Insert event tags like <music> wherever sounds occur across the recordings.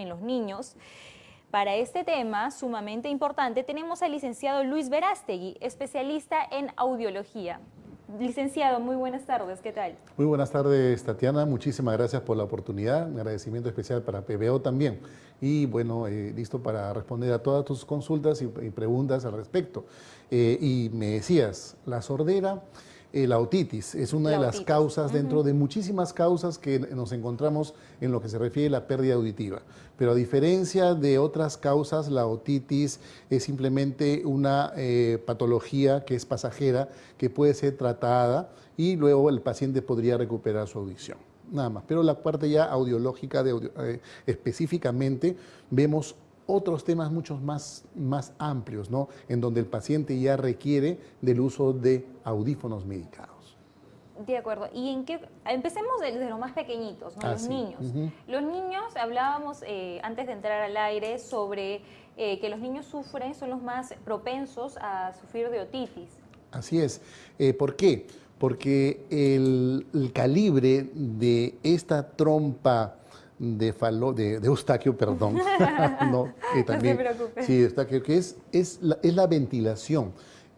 en los niños. Para este tema sumamente importante tenemos al licenciado Luis Verástegui, especialista en audiología. Licenciado, muy buenas tardes, ¿qué tal? Muy buenas tardes, Tatiana. Muchísimas gracias por la oportunidad. Un agradecimiento especial para PBO también. Y bueno, eh, listo para responder a todas tus consultas y, preguntas al respecto. Eh, y me decías, la sordera la otitis es una de las causas dentro de muchísimas causas que nos encontramos en lo que se refiere a la pérdida auditiva. Pero a diferencia de otras causas, la otitis es simplemente una eh, patología que es pasajera, que puede ser tratada y luego el paciente podría recuperar su audición nada más. Pero la parte ya audiológica, de eh, específicamente, vemos otros temas mucho más, más amplios, ¿no? En donde el paciente ya requiere del uso de audífonos medicados. De acuerdo. Y en qué, empecemos desde los más pequeñitos, ¿no? los niños. Los niños, hablábamos eh, antes de entrar al aire sobre eh, que los niños sufren, son los más propensos a sufrir de otitis. Así es. Eh, ¿Por qué? Porque el, el, calibre de esta trompa de, falo, de, Eustaquio, perdón. <laughs> no, también, se preocupe. Sí, Eustaquio, que es, es, la, es la ventilación.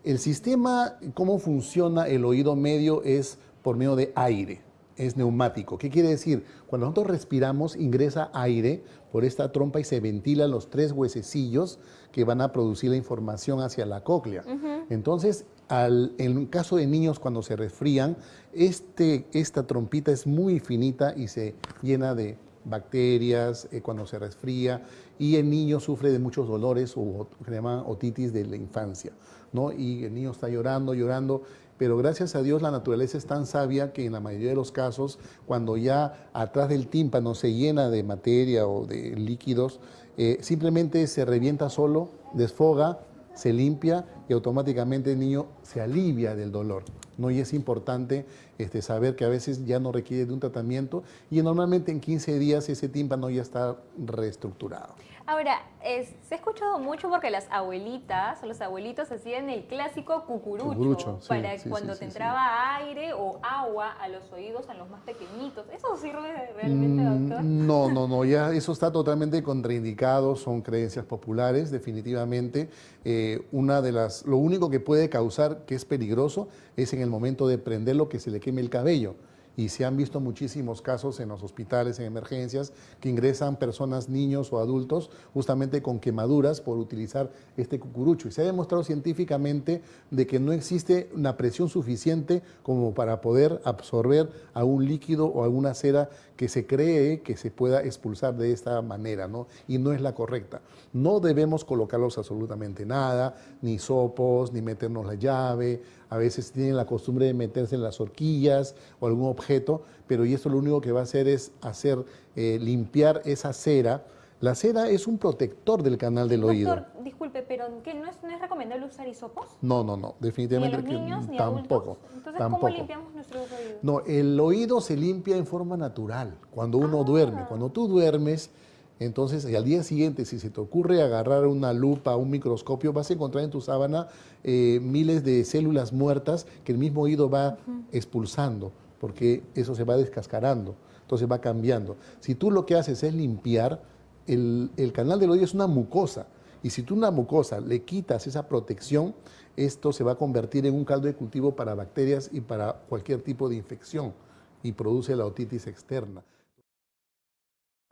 El sistema, cómo funciona el oído medio es por medio de aire, es neumático. ¿Qué quiere decir? Cuando nosotros respiramos, ingresa aire por esta trompa y se ventilan los tres huesecillos que van a producir la información hacia la cóclea. Entonces, al, en el caso de niños cuando se resfrían, este, esta trompita es muy finita y se llena de bacterias, eh, cuando se resfría, y el niño sufre de muchos dolores o que se llama otitis de la infancia, ¿no? Y el niño está llorando, llorando, pero gracias a Dios la naturaleza es tan sabia que en la mayoría de los casos, cuando ya atrás del tímpano se llena de materia o de líquidos, eh, simplemente se revienta solo, desfoga, se limpia y automáticamente el niño se alivia del dolor. ¿no? Y es importante este, saber que a veces ya no requiere de un tratamiento y normalmente en 15 días ese tímpano ya está reestructurado. Ahora, se ha escuchado mucho porque las abuelitas o los abuelitos hacían el clásico cucurucho, para cuando te entraba aire o agua a los oídos a los más pequeñitos. ¿Eso sirve realmente, mm, doctor? No, no, no, ya eso está totalmente contraindicado, son creencias populares, definitivamente. Eh, una de las, lo único que puede causar que es peligroso es en el momento de prenderlo que se le queme el cabello y se han visto muchísimos casos en los hospitales, en emergencias, que ingresan personas, niños o adultos, justamente con quemaduras por utilizar este cucurucho. Y se ha demostrado científicamente de que no existe una presión suficiente como para poder absorber algún líquido o alguna cera que se cree que se pueda expulsar de esta manera, ¿no? Y no es la correcta. No debemos colocarlos absolutamente nada, ni sopos, ni meternos la llave, a veces tienen la costumbre de meterse en las horquillas o algún objeto, pero y esto lo único que va a hacer es hacer eh, limpiar esa cera. La cera es un protector del canal del oído. Disculpe, pero ¿qué, no, es, ¿no es recomendable usar hisopos? No, no, no, definitivamente. ¿Ni a los niños, ni tampoco. Entonces, ¿cómo limpiamos nuestros oídos? No, el oído se limpia en forma natural, cuando uno ah. duerme. Cuando tú duermes, entonces, al día siguiente, si se te ocurre agarrar una lupa, un microscopio, vas a encontrar en tu sábana eh, miles de células muertas que el mismo oído va expulsando, porque eso se va descascarando, entonces va cambiando. Si tú lo que haces es limpiar, el, el canal del oído es una mucosa, y si tú una mucosa le quitas esa protección, esto se va a convertir en un caldo de cultivo para bacterias y para cualquier tipo de infección, y produce la otitis externa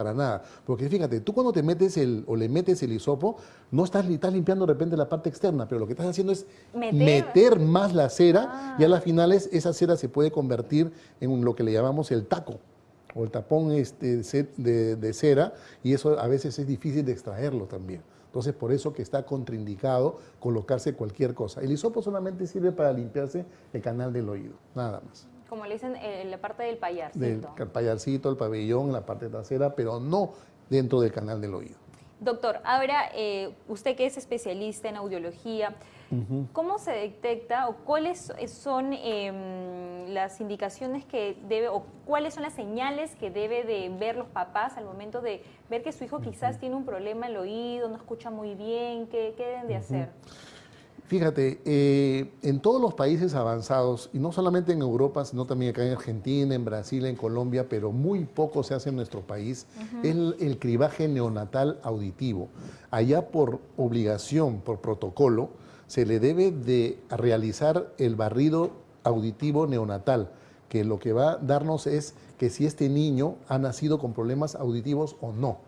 para nada. Porque fíjate, tú cuando te metes el, o le metes el hisopo, no estás, estás limpiando de repente la parte externa, pero lo que estás haciendo es meter, más la cera y a las finales esa cera se puede convertir en lo que le llamamos el taco o el tapón este, de, de cera y eso a veces es difícil de extraerlo también. Entonces, por eso que está contraindicado colocarse cualquier cosa. El hisopo solamente sirve para limpiarse el canal del oído, nada más como le dicen, en la parte del payarcito. Del payarcito, el pabellón, la parte trasera, pero no dentro del canal del oído. Doctor, ahora eh, usted que es especialista en audiología, ¿cómo se detecta o cuáles son em, las indicaciones que debe o cuáles son las señales que debe de ver los papás al momento de ver que su hijo quizás tiene un problema en el oído, no escucha muy bien, qué, qué deben de hacer? Fíjate, eh, en todos los países avanzados, y no solamente en Europa, sino también acá en Argentina, en Brasil, en Colombia, pero muy poco se hace en nuestro país, es el, cribaje neonatal auditivo. Allá por obligación, por protocolo, se le debe de realizar el barrido auditivo neonatal, que lo que va a darnos es que si este niño ha nacido con problemas auditivos o no.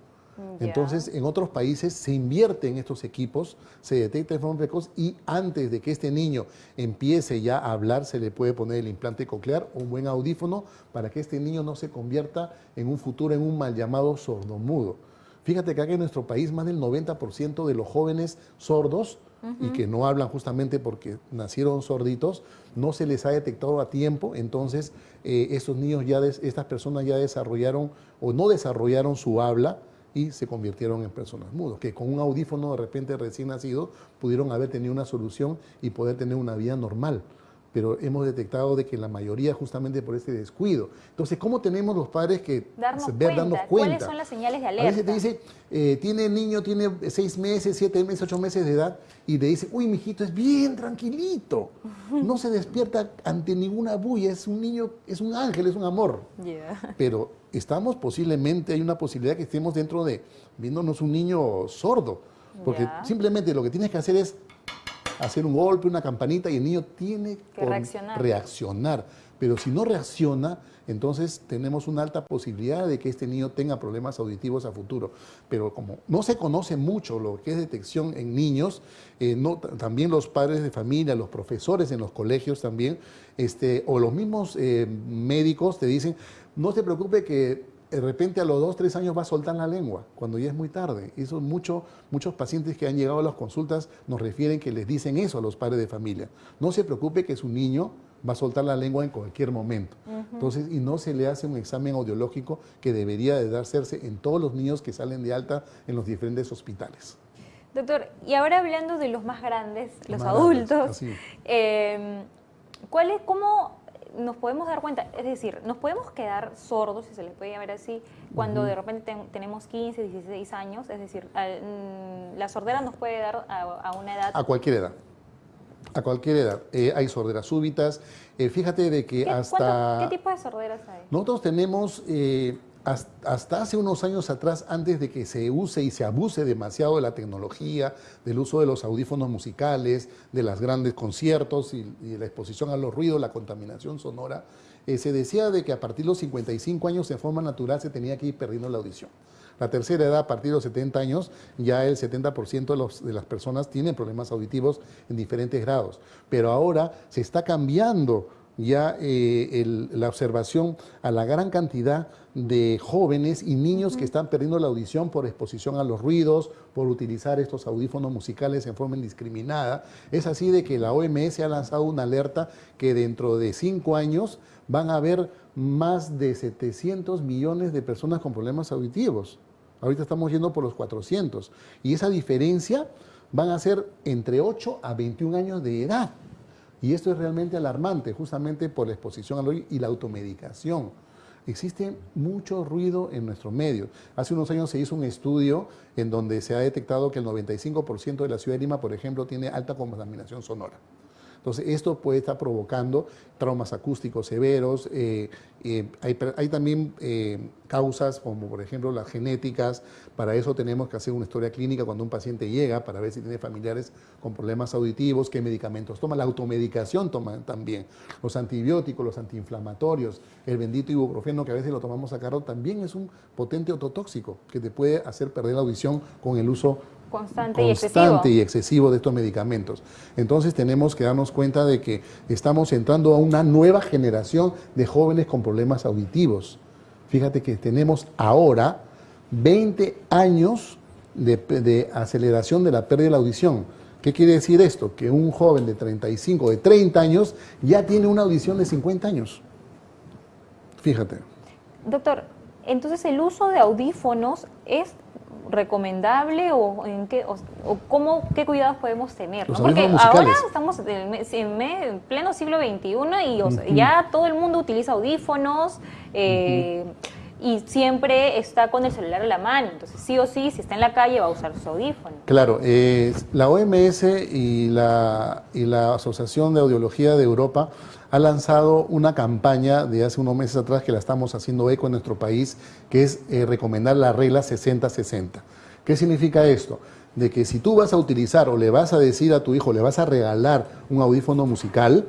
Entonces, en otros países se invierte en estos equipos, se detecta de forma precoz y antes de que este niño empiece ya a hablar, se le puede poner el implante coclear o un buen audífono para que este niño no se convierta en un futuro en un mal llamado sordomudo. Fíjate que acá en nuestro país más del 90% de los jóvenes sordos y que no hablan justamente porque nacieron sorditos, no se les ha detectado a tiempo, entonces eh, estos niños ya, estas personas ya desarrollaron o no desarrollaron su habla, y se convirtieron en personas mudas, que con un audífono de repente recién nacido pudieron haber tenido una solución y poder tener una vida normal. Pero hemos detectado de que la mayoría justamente por este descuido. Entonces, ¿cómo tenemos los padres que darnos, ver, cuenta. ¿Cuáles son las señales de alerta? A veces te dice, eh, tiene el niño, tiene seis meses, siete meses, ocho meses de edad, y le dice, uy, mijito, es bien tranquilito. <laughs> No se despierta ante ninguna bulla, es un niño, es un ángel, es un amor. Pero estamos posiblemente, hay una posibilidad que estemos dentro de, viéndonos un niño sordo, porque simplemente lo que tienes que hacer es hacer un golpe, una campanita y el niño tiene que reaccionar. reaccionar. Pero si no reacciona, entonces tenemos una alta posibilidad de que este niño tenga problemas auditivos a futuro. Pero como no se conoce mucho lo que es detección en niños, eh, no, también los padres de familia, los profesores en los colegios también, este, o los mismos eh, médicos te dicen, no se preocupe que de repente a los dos, tres años va a soltar la lengua, cuando ya es muy tarde. Eso mucho, muchos pacientes que han llegado a las consultas nos refieren que les dicen eso a los padres de familia. No se preocupe que su niño va a soltar la lengua en cualquier momento. Entonces, y no se le hace un examen audiológico que debería de darse en todos los niños que salen de alta en los diferentes hospitales. Doctor, y ahora hablando de los más grandes, los, adultos, eh, ¿cuál es, ¿cómo nos podemos dar cuenta, es decir, nos podemos quedar sordos, si se les puede llamar así, cuando de repente tenemos 15, 16 años, es decir, mm, la sordera nos puede dar a, una edad... A cualquier edad. A cualquier edad. Eh, hay sorderas súbitas. Eh, fíjate de que hasta... ¿Qué tipo de sorderas hay? Nosotros tenemos... Eh, hasta hace unos años atrás, antes de que se use y se abuse demasiado de la tecnología, del uso de los audífonos musicales, de los grandes conciertos y, de la exposición a los ruidos, la contaminación sonora, eh, se decía de que a partir de los 55 años en forma natural se tenía que ir perdiendo la audición. La tercera edad, a partir de los 70 años, ya el 70% de, de las personas tienen problemas auditivos en diferentes grados. Pero ahora se está cambiando ya eh, la observación a la gran cantidad de jóvenes y niños que están perdiendo la audición por exposición a los ruidos, por utilizar estos audífonos musicales en forma indiscriminada. Es así de que la OMS ha lanzado una alerta que dentro de cinco años van a haber más de 700 millones de personas con problemas auditivos. Ahorita estamos yendo por los 400. Y esa diferencia van a ser entre 8 a 21 años de edad. Y esto es realmente alarmante, justamente por la exposición al oído y la automedicación. Existe mucho ruido en nuestro medio. Hace unos años se hizo un estudio en donde se ha detectado que el 95% de la ciudad de Lima, por ejemplo, tiene alta contaminación sonora. Entonces, esto puede estar provocando traumas acústicos severos. Eh, eh, hay, también eh, causas como, por ejemplo, las genéticas. Para eso tenemos que hacer una historia clínica cuando un paciente llega para ver si tiene familiares con problemas auditivos, qué medicamentos toma. La automedicación toma también. Los antibióticos, los antiinflamatorios, el bendito ibuprofeno que a veces lo tomamos a carro, también es un potente ototóxico que te puede hacer perder la audición con el uso constante, y, excesivo. y excesivo de estos medicamentos. Entonces tenemos que darnos cuenta de que estamos entrando a una nueva generación de jóvenes con problemas auditivos. Fíjate que tenemos ahora 20 años de, de aceleración de la pérdida de la audición. ¿Qué quiere decir esto? Que un joven de 35, de 30 años, ya tiene una audición de 50 años. Fíjate. Doctor, entonces el uso de audífonos es recomendable o en qué o, cómo qué cuidados podemos tener porque ahora estamos en, pleno siglo XXI y ya todo el mundo utiliza audífonos eh, y siempre está con el celular en la mano. Entonces, sí o sí, si está en la calle, va a usar su audífono. Claro, eh, la OMS y la, y la Asociación de Audiología de Europa ha lanzado una campaña de hace unos meses atrás que la estamos haciendo eco en nuestro país, que es eh, recomendar la regla 60-60. ¿Qué significa esto? De que si tú vas a utilizar o le vas a decir a tu hijo, le vas a regalar un audífono musical,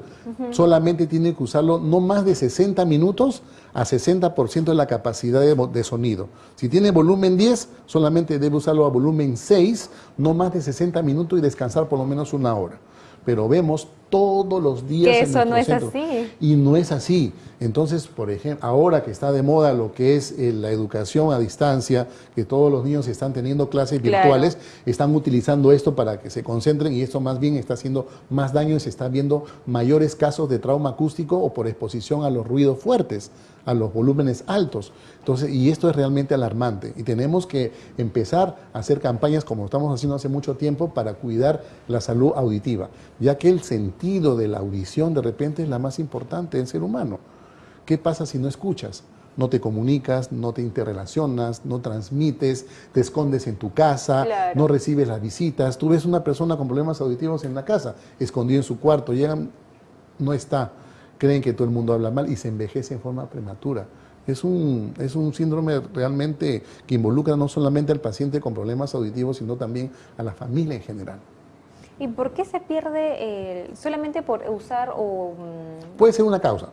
solamente tiene que usarlo no más de 60 minutos a 60% de la capacidad de, sonido. Si tiene volumen 10, solamente debe usarlo a volumen 6, no más de 60 minutos y descansar por lo menos una hora. Pero vemos todos los días. Que eso no es así. Y no es así. Entonces, por ejemplo, ahora que está de moda lo que es eh, la educación a distancia, que todos los niños están teniendo clases virtuales, están utilizando esto para que se concentren y esto más bien está haciendo más daño y se están viendo mayores casos de trauma acústico o por exposición a los ruidos fuertes a los volúmenes altos. Entonces, y esto es realmente alarmante y tenemos que empezar a hacer campañas como estamos haciendo hace mucho tiempo para cuidar la salud auditiva, ya que el sentido de la audición de repente es la más importante en ser humano. ¿Qué pasa si no escuchas? no te comunicas, no te interrelacionas, no transmites, te escondes en tu casa, no recibes las visitas. Tú ves una persona con problemas auditivos en la casa, escondido en su cuarto, llegan, no está creen que todo el mundo habla mal y se envejece en forma prematura. Es un, es un síndrome realmente que involucra no solamente al paciente con problemas auditivos, sino también a la familia en general. ¿Y por qué se pierde eh, solamente por usar o...? Mm? Puede ser una causa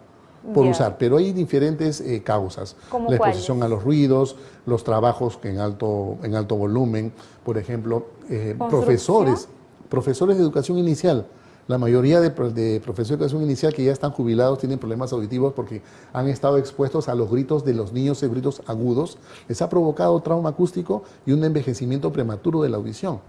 por usar, pero hay diferentes eh, causas. la exposición a los ruidos, los trabajos en alto, en alto volumen, por ejemplo, eh, profesores, profesores de educación inicial la mayoría de, profesores de educación inicial que ya están jubilados tienen problemas auditivos porque han estado expuestos a los gritos de los niños, gritos agudos. Les ha provocado trauma acústico y un envejecimiento prematuro de la audición.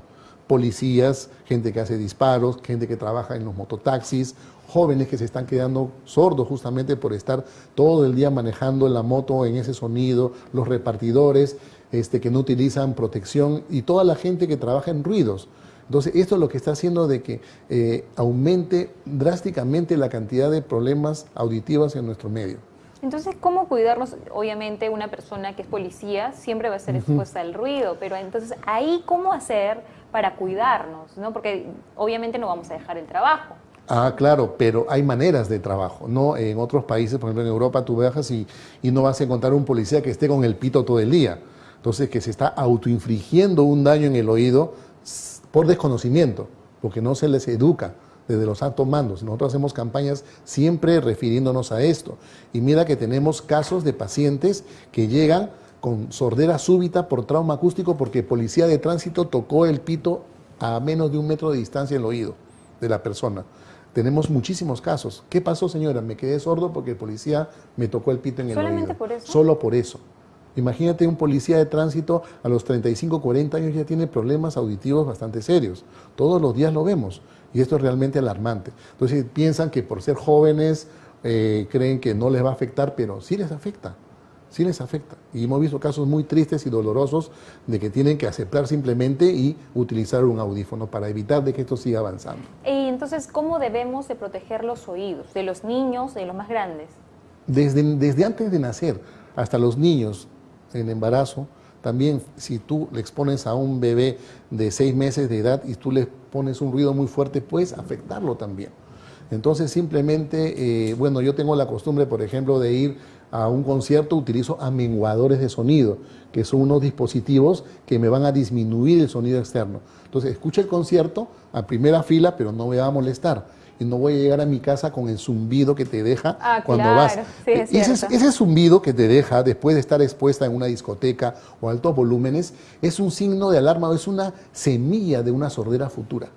Policías, gente que hace disparos, gente que trabaja en los mototaxis, jóvenes que se están quedando sordos justamente por estar todo el día manejando la moto en ese sonido, los repartidores este, que no utilizan protección y toda la gente que trabaja en ruidos. Entonces, esto es lo que está haciendo de que eh, aumente drásticamente la cantidad de problemas auditivos en nuestro medio. Entonces, ¿cómo cuidarnos? Obviamente, una persona que es policía siempre va a estar expuesta al ruido, pero entonces, ahí, ¿cómo hacer para cuidarnos? ¿no? Porque obviamente no vamos a dejar el trabajo. Ah, claro, pero hay maneras de trabajo, ¿no? En otros países, por ejemplo en Europa, tú viajas y, y no vas a encontrar un policía que esté con el pito todo el día. Entonces, que se está autoinfligiendo un daño en el oído por desconocimiento, porque no se les educa desde los altos mandos. Nosotros hacemos campañas siempre refiriéndonos a esto. Y mira que tenemos casos de pacientes que llegan con sordera súbita por trauma acústico porque policía de tránsito tocó el pito a menos de un metro de distancia el oído de la persona. Tenemos muchísimos casos. ¿Qué pasó, señora? Me quedé sordo porque el policía me tocó el pito en el ¿Solamente oído. por eso? Solo por eso. Imagínate un policía de tránsito a los 35, 40 años ya tiene problemas auditivos bastante serios. Todos los días lo vemos y esto es realmente alarmante. Entonces piensan que por ser jóvenes eh, creen que no les va a afectar, pero sí les afecta, sí les afecta. Y hemos visto casos muy tristes y dolorosos de que tienen que aceptar simplemente y utilizar un audífono para evitar de que esto siga avanzando. Y entonces, ¿cómo debemos de proteger los oídos de los niños, de los más grandes? Desde, desde antes de nacer hasta los niños, en embarazo, también si tú le expones a un bebé de seis meses de edad y tú le pones un ruido muy fuerte, puedes afectarlo también. Entonces simplemente, eh, bueno, yo tengo la costumbre, por ejemplo, de ir a un concierto, utilizo amenguadores de sonido, que son unos dispositivos que me van a disminuir el sonido externo. Entonces, escucha el concierto a primera fila, pero no me va a molestar y no voy a llegar a mi casa con el zumbido que te deja ah, cuando vas. ese, ese, zumbido que te deja después de estar expuesta en una discoteca o altos volúmenes es un signo de alarma o es una semilla de una sordera futura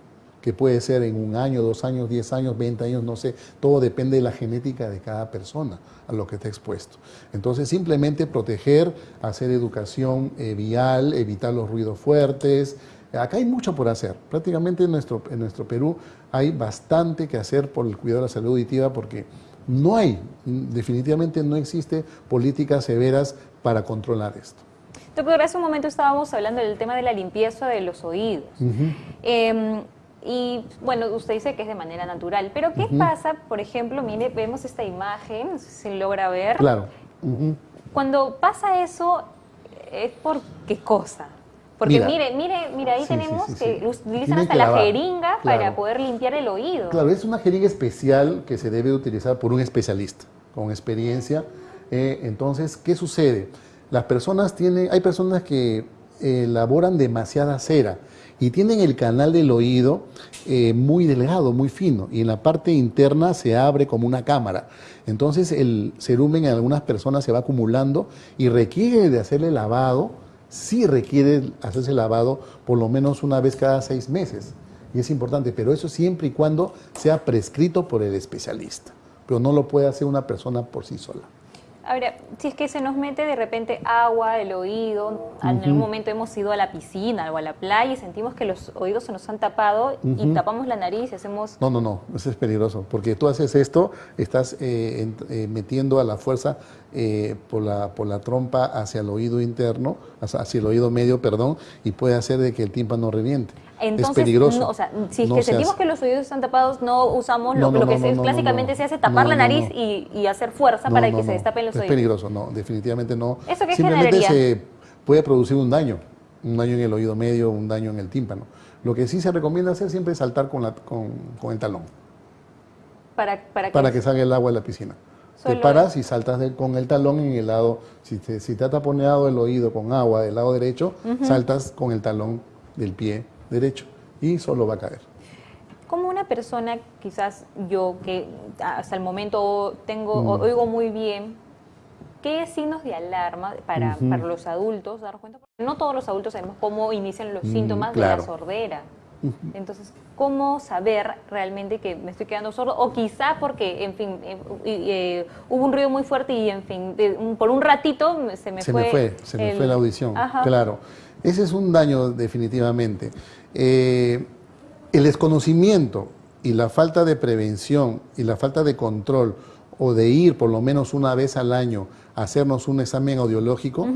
que puede ser en un año, dos años, diez años, veinte años, no sé, todo depende de la genética de cada persona a lo que está expuesto. Entonces simplemente proteger, hacer educación eh, vial, evitar los ruidos fuertes, Acá hay mucho por hacer. Prácticamente en nuestro, en nuestro Perú hay bastante que hacer por el cuidado de la salud auditiva porque no hay, definitivamente no existe políticas severas para controlar esto. Doctor, hace un momento estábamos hablando del tema de la limpieza de los oídos. Em, y bueno, usted dice que es de manera natural, pero ¿qué pasa, por ejemplo, mire, vemos esta imagen, no sé si se logra ver. Claro. Cuando pasa eso, ¿es por qué cosa? Porque mire, mire, mire, ahí tenemos que utilizan hasta la jeringa para poder limpiar el oído. Claro, es una jeringa especial que se debe utilizar por un especialista con experiencia. Eh, entonces, ¿qué sucede? Las personas tienen, hay personas que elaboran demasiada cera y tienen el canal del oído eh, muy delgado, muy fino, y en la parte interna se abre como una cámara. Entonces el cerumen en algunas personas se va acumulando y requiere de hacerle lavado, sí requiere hacerse lavado por lo menos una vez cada seis meses. Y es importante, pero eso siempre y cuando sea prescrito por el especialista. Pero no lo puede hacer una persona por sí sola. Ahora, si es que se nos mete de repente agua, el oído, en algún momento hemos ido a la piscina o a la playa y sentimos que los oídos se nos han tapado y tapamos la nariz y hacemos... No, no, no, eso es peligroso, porque tú haces esto, estás eh, eh, metiendo a la fuerza eh, por, la, por la trompa hacia el oído interno, hacia el oído medio, perdón, y puede hacer de que el tímpano reviente. Entonces, es peligroso. o sea, si es que sentimos que los oídos están tapados, no usamos lo, que se, clásicamente se hace tapar la nariz y, hacer fuerza para que se destapen los oídos. Es peligroso, no, definitivamente no. ¿Eso qué Simplemente se puede producir un daño, un daño en el oído medio, un daño en el tímpano. Lo que sí se recomienda hacer siempre es saltar con, la, con, el talón. ¿Para, para, para que salga el agua de la piscina. Te paras y saltas con el talón en el lado, si te, si te ha taponeado el oído con agua del lado derecho, saltas con el talón del pie derecho y solo va a caer. Como una persona, quizás yo que hasta el momento tengo, mm. oigo muy bien, ¿qué signos de alarma para, para los adultos dar cuenta? Porque no todos los adultos sabemos cómo inician los mm, síntomas de la sordera. Entonces, ¿cómo saber realmente que me estoy quedando sordo? O quizá porque, en fin, eh, eh, hubo un ruido muy fuerte y, en fin, por un ratito se me fue. Me fue se me fue la audición, claro. Ese es un daño definitivamente. Eh, el desconocimiento y la falta de prevención y la falta de control o de ir por lo menos una vez al año a hacernos un examen audiológico,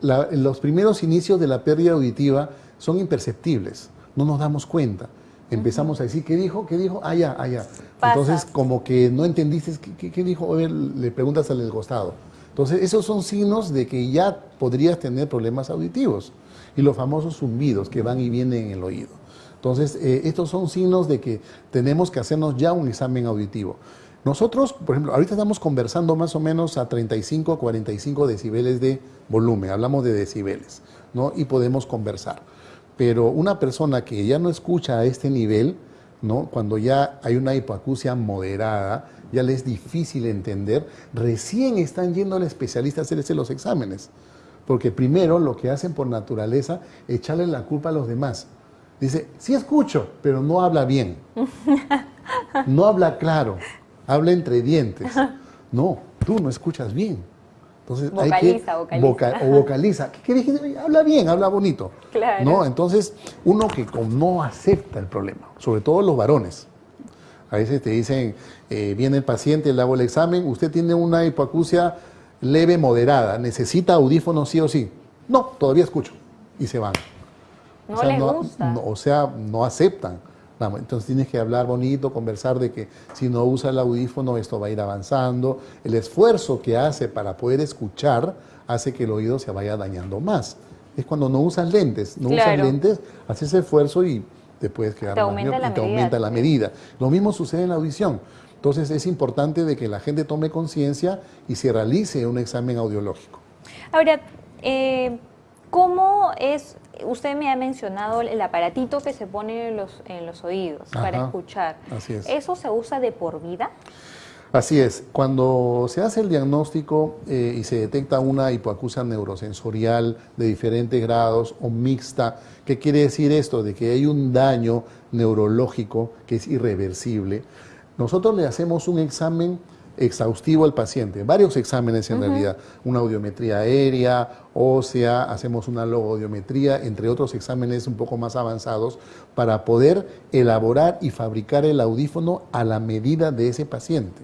los primeros inicios de la pérdida auditiva son imperceptibles no nos damos cuenta. Empezamos a decir, ¿qué dijo? ¿Qué dijo? Allá, ah, allá. Ah, Entonces, como que no entendiste, ¿qué, dijo? le preguntas al costado. Entonces, esos son signos de que ya podrías tener problemas auditivos. Y los famosos zumbidos que van y vienen en el oído. Entonces, eh, estos son signos de que tenemos que hacernos ya un examen auditivo. Nosotros, por ejemplo, ahorita estamos conversando más o menos a 35 a 45 decibeles de volumen, hablamos de decibeles, ¿no? Y podemos conversar. Pero una persona que ya no escucha a este nivel, ¿no? cuando ya hay una hipoacusia moderada, ya le es difícil entender, recién están yendo al especialista a hacerse los exámenes. Porque primero lo que hacen por naturaleza es echarle la culpa a los demás. Dice, sí escucho, pero no habla bien. <laughs> No habla claro, habla entre dientes. No, tú no escuchas bien. Entonces vocaliza, hay que vocaliza. o vocaliza. ¿Qué, qué Habla bien, habla bonito. Claro. ¿no? Entonces, uno que no acepta el problema, sobre todo los varones. A veces te dicen, eh, viene el paciente, le hago el examen, usted tiene una hipoacusia leve, moderada, necesita audífonos sí o sí. No, todavía escucho. Y se van. No o les gusta. o sea, no aceptan. Entonces tienes que hablar bonito, conversar de que si no usa el audífono esto va a ir avanzando. El esfuerzo que hace para poder escuchar hace que el oído se vaya dañando más. Es cuando no usas lentes, no usas lentes, haces esfuerzo y te puedes quedar te aumenta, la, te medida. aumenta la medida. Lo mismo sucede en la audición. Entonces es importante de que la gente tome conciencia y se realice un examen audiológico. Ahora, eh, ¿cómo es usted me ha mencionado el aparatito que se pone en los, en los oídos para escuchar. Así es. ¿Eso se usa de por vida? Así es. Cuando se hace el diagnóstico eh, y se detecta una hipoacusia neurosensorial de diferentes grados o mixta, ¿qué quiere decir esto? De que hay un daño neurológico que es irreversible. Nosotros le hacemos un examen exhaustivo al paciente, varios exámenes en realidad, una audiometría aérea, ósea, hacemos una logoaudiometría, entre otros exámenes un poco más avanzados, para poder elaborar y fabricar el audífono a la medida de ese paciente.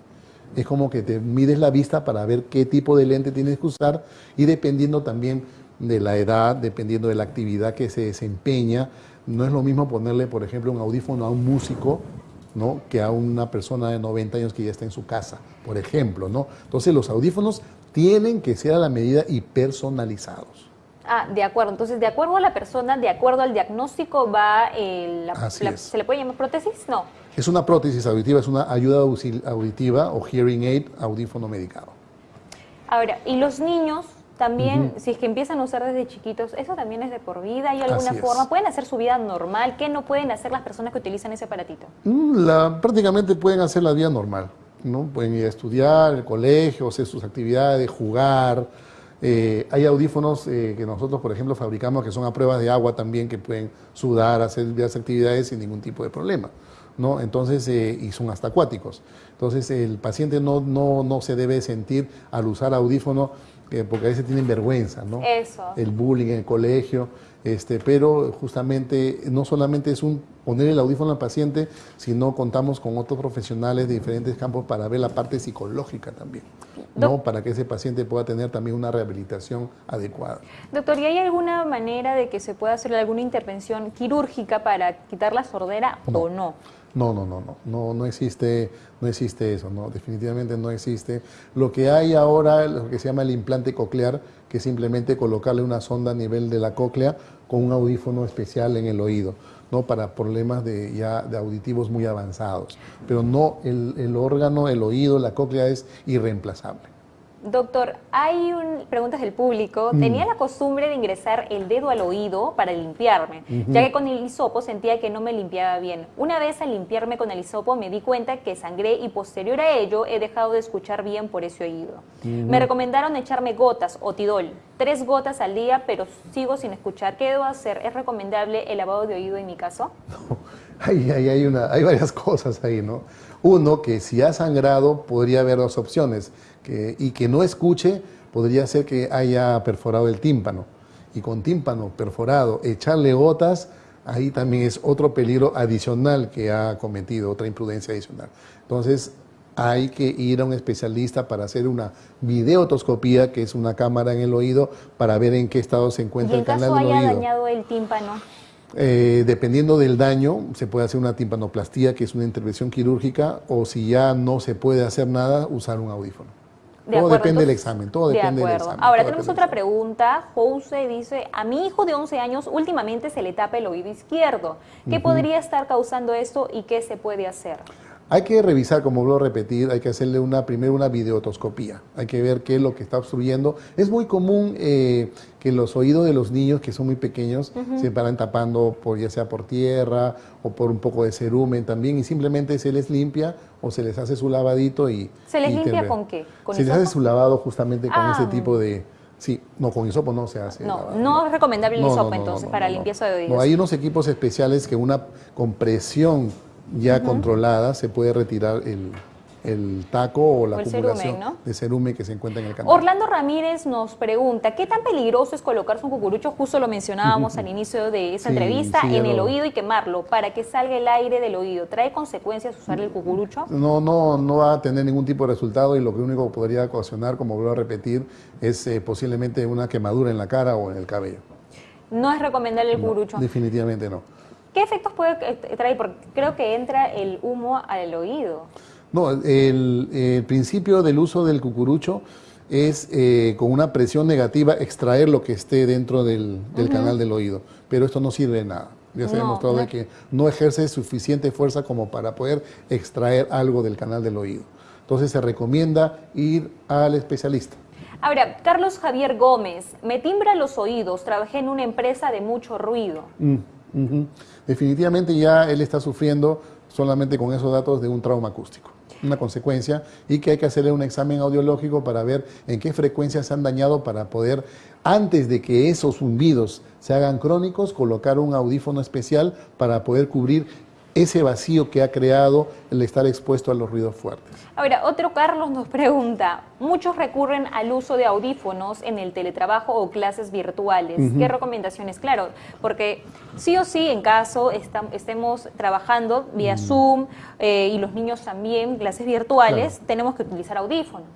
Es como que te mides la vista para ver qué tipo de lente tienes que usar y dependiendo también de la edad, dependiendo de la actividad que se desempeña, no es lo mismo ponerle, por ejemplo, un audífono a un músico ¿no? que a una persona de 90 años que ya está en su casa, por ejemplo. ¿no? Entonces los audífonos tienen que ser a la medida y personalizados. Ah, de acuerdo. Entonces, de acuerdo a la persona, de acuerdo al diagnóstico, va eh, la, ¿se le puede llamar prótesis? No. Es una prótesis auditiva, es una ayuda auditiva o hearing aid audífono medicado. Ahora, ¿y los niños también, si es que empiezan a usar desde chiquitos, eso también es de por vida, ¿hay alguna forma? ¿Pueden hacer su vida normal? ¿Qué no pueden hacer las personas que utilizan ese aparatito? Mm, la, prácticamente pueden hacer la vida normal, ¿no? Pueden ir a estudiar, el colegio, hacer sus actividades, jugar. Eh, hay audífonos eh, que nosotros, por ejemplo, fabricamos que son a prueba de agua también, que pueden sudar, hacer varias actividades sin ningún tipo de problema. ¿No? Entonces, eh, y son hasta acuáticos. Entonces, el paciente no, no, no se debe sentir al usar audífono porque a veces tienen vergüenza, ¿no? Eso. El bullying en el colegio, este, pero justamente no solamente es un poner el audífono al paciente, sino contamos con otros profesionales de diferentes campos para ver la parte psicológica también, ¿no? Para que ese paciente pueda tener también una rehabilitación adecuada. Doctor, ¿y hay alguna manera de que se pueda hacer alguna intervención quirúrgica para quitar la sordera o no? No, no, no, no, no, no existe, no existe eso, no, definitivamente no existe. Lo que hay ahora lo que se llama el implante coclear, que es simplemente colocarle una sonda a nivel de la cóclea con un audífono especial en el oído, ¿no? Para problemas de, ya de auditivos muy avanzados. Pero no, el, el órgano, el oído, la cóclea es irreemplazable. Doctor, hay un, preguntas del público. Mm. Tenía la costumbre de ingresar el dedo al oído para limpiarme, ya que con el hisopo sentía que no me limpiaba bien. Una vez al limpiarme con el hisopo me di cuenta que sangré y posterior a ello he dejado de escuchar bien por ese oído. Me recomendaron echarme gotas o tidol, tres gotas al día, pero sigo sin escuchar. ¿Qué debo hacer? ¿Es recomendable el lavado de oído en mi caso? <laughs> hay, hay, una, hay varias <laughs> cosas ahí, ¿no? Uno, que si ha sangrado podría haber dos opciones y que no escuche, podría ser que haya perforado el tímpano. Y con tímpano perforado, echarle gotas, ahí también es otro peligro adicional que ha cometido, otra imprudencia adicional. Entonces, hay que ir a un especialista para hacer una videotoscopía, que es una cámara en el oído, para ver en qué estado se encuentra el canal del oído. haya dañado el tímpano? Eh, dependiendo del daño, se puede hacer una timpanoplastía, que es una intervención quirúrgica, o si ya no se puede hacer nada, usar un audífono todo depende del examen, todo depende del examen. Ahora tenemos otra pregunta. Jose dice, a mi hijo de 11 años últimamente se le tapa el oído izquierdo. ¿Qué podría estar causando esto y qué se puede hacer? Hay que revisar, como vuelvo a repetir, hay que hacerle una primero una videotoscopía. Hay que ver qué es lo que está obstruyendo. Es muy común eh, que los oídos de los niños que son muy pequeños se paran tapando por ya sea por tierra o por un poco de cerumen también y simplemente se les limpia o se les hace su lavadito y ¿Se les limpia con qué? se les hace su lavado justamente con ese ah. tipo de Sí, no, con hisopo no se hace. No, no es recomendable el hisopo entonces para limpieza de oídos. hay unos equipos especiales que una compresión ya controlada se puede retirar el, taco o la acumulación de cerumen que se encuentra en el canal. Orlando Ramírez nos pregunta, ¿qué tan peligroso es colocarse un cucurucho? Justo lo mencionábamos al inicio de esa entrevista, en el oído y quemarlo para que salga el aire del oído. ¿Trae consecuencias usar el cucurucho? No, no, no va a tener ningún tipo de resultado y lo que único que podría ocasionar, como vuelvo a repetir, es eh, posiblemente una quemadura en la cara o en el cabello. No es recomendable el cucurucho. definitivamente no. ¿Qué efectos puede traer? Porque creo que entra el humo al oído. No, el, principio del uso del cucurucho es eh, con una presión negativa extraer lo que esté dentro del, canal del oído, pero esto no sirve de nada. Ya se ha demostrado que no ejerce suficiente fuerza como para poder extraer algo del canal del oído. Entonces se recomienda ir al especialista. Ahora, Carlos Javier Gómez, me timbra los oídos, trabajé en una empresa de mucho ruido. Mm. Definitivamente ya él está sufriendo solamente con esos datos de un trauma acústico, una consecuencia, y que hay que hacerle un examen audiológico para ver en qué frecuencias se han dañado para poder, antes de que esos zumbidos se hagan crónicos, colocar un audífono especial para poder cubrir ese vacío que ha creado el estar expuesto a los ruidos fuertes. Ahora, otro Carlos nos pregunta, muchos recurren al uso de audífonos en el teletrabajo o clases virtuales. ¿Qué recomendaciones? Claro, porque sí o sí, en caso estemos trabajando vía Zoom eh, y los niños también, clases virtuales, tenemos que utilizar audífonos.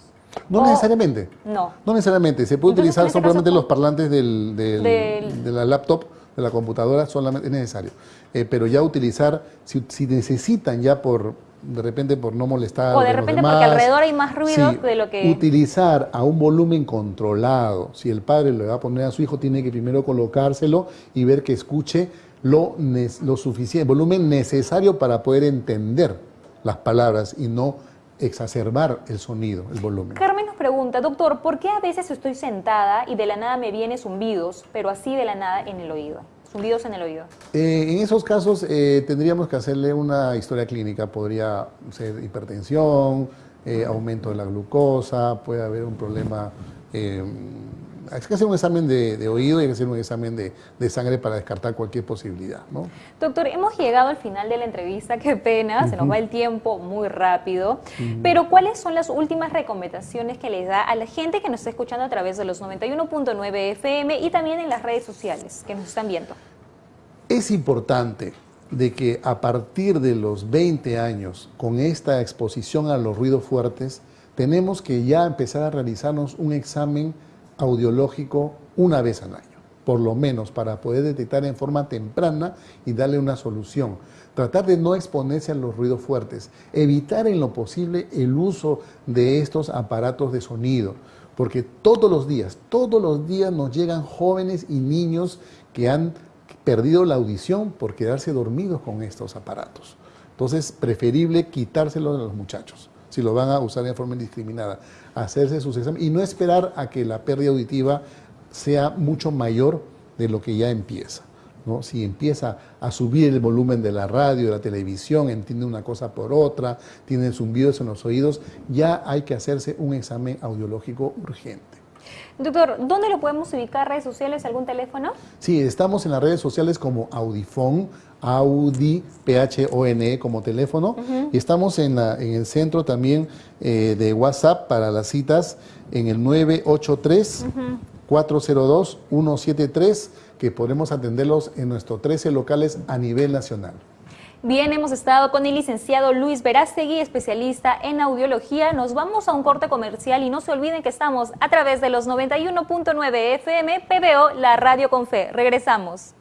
No necesariamente. No. No necesariamente. Se puede utilizar este simplemente los parlantes de la laptop de la computadora solamente es necesario. Eh, pero ya utilizar, si, necesitan ya por de repente por no molestar. O de repente porque alrededor hay más ruido de lo que... Utilizar a un volumen controlado. Si el padre le va a poner a su hijo, tiene que primero colocárselo y ver que escuche lo, lo suficiente, volumen necesario para poder entender las palabras y no exacerbar el sonido, el volumen. Carmen nos pregunta, doctor, ¿por qué a veces estoy sentada y de la nada me vienen zumbidos, pero así de la nada en el oído? Zumbidos en el oído. Eh, en esos casos eh, tendríamos que hacerle una historia clínica. Podría ser hipertensión, eh, aumento de la glucosa, puede haber un problema hay que hacer un examen de, oído y hay que hacer un examen de, sangre para descartar cualquier posibilidad. ¿no? Doctor, hemos llegado al final de la entrevista, qué pena, se nos va el tiempo muy rápido, pero ¿cuáles son las últimas recomendaciones que les da a la gente que nos está escuchando a través de los 91.9 FM y también en las redes sociales que nos están viendo? Es importante de que a partir de los 20 años, con esta exposición a los ruidos fuertes, tenemos que ya empezar a realizarnos un examen audiológico una vez al año, por lo menos para poder detectar en forma temprana y darle una solución. Tratar de no exponerse a los ruidos fuertes, evitar en lo posible el uso de estos aparatos de sonido, porque todos los días, todos los días nos llegan jóvenes y niños que han perdido la audición por quedarse dormidos con estos aparatos. Entonces, preferible quitárselos a los muchachos si lo van a usar de forma indiscriminada, hacerse sus exámenes y no esperar a que la pérdida auditiva sea mucho mayor de lo que ya empieza. ¿no? Si empieza a subir el volumen de la radio, de la televisión, entiende una cosa por otra, tiene zumbidos en los oídos, ya hay que hacerse un examen audiológico urgente. Doctor, ¿dónde lo podemos ubicar? ¿Redes sociales? ¿Algún teléfono? Sí, estamos en las redes sociales como Audifone, Audi, PHONE como teléfono. Y estamos en, en, el centro también eh, de WhatsApp para las citas en el 983-402-173, que podemos atenderlos en nuestros 13 locales a nivel nacional. Bien, hemos estado con el licenciado Luis Verástegui, especialista en audiología. Nos vamos a un corte comercial y no se olviden que estamos a través de los 91.9 FM PBO, la radio con fe. Regresamos.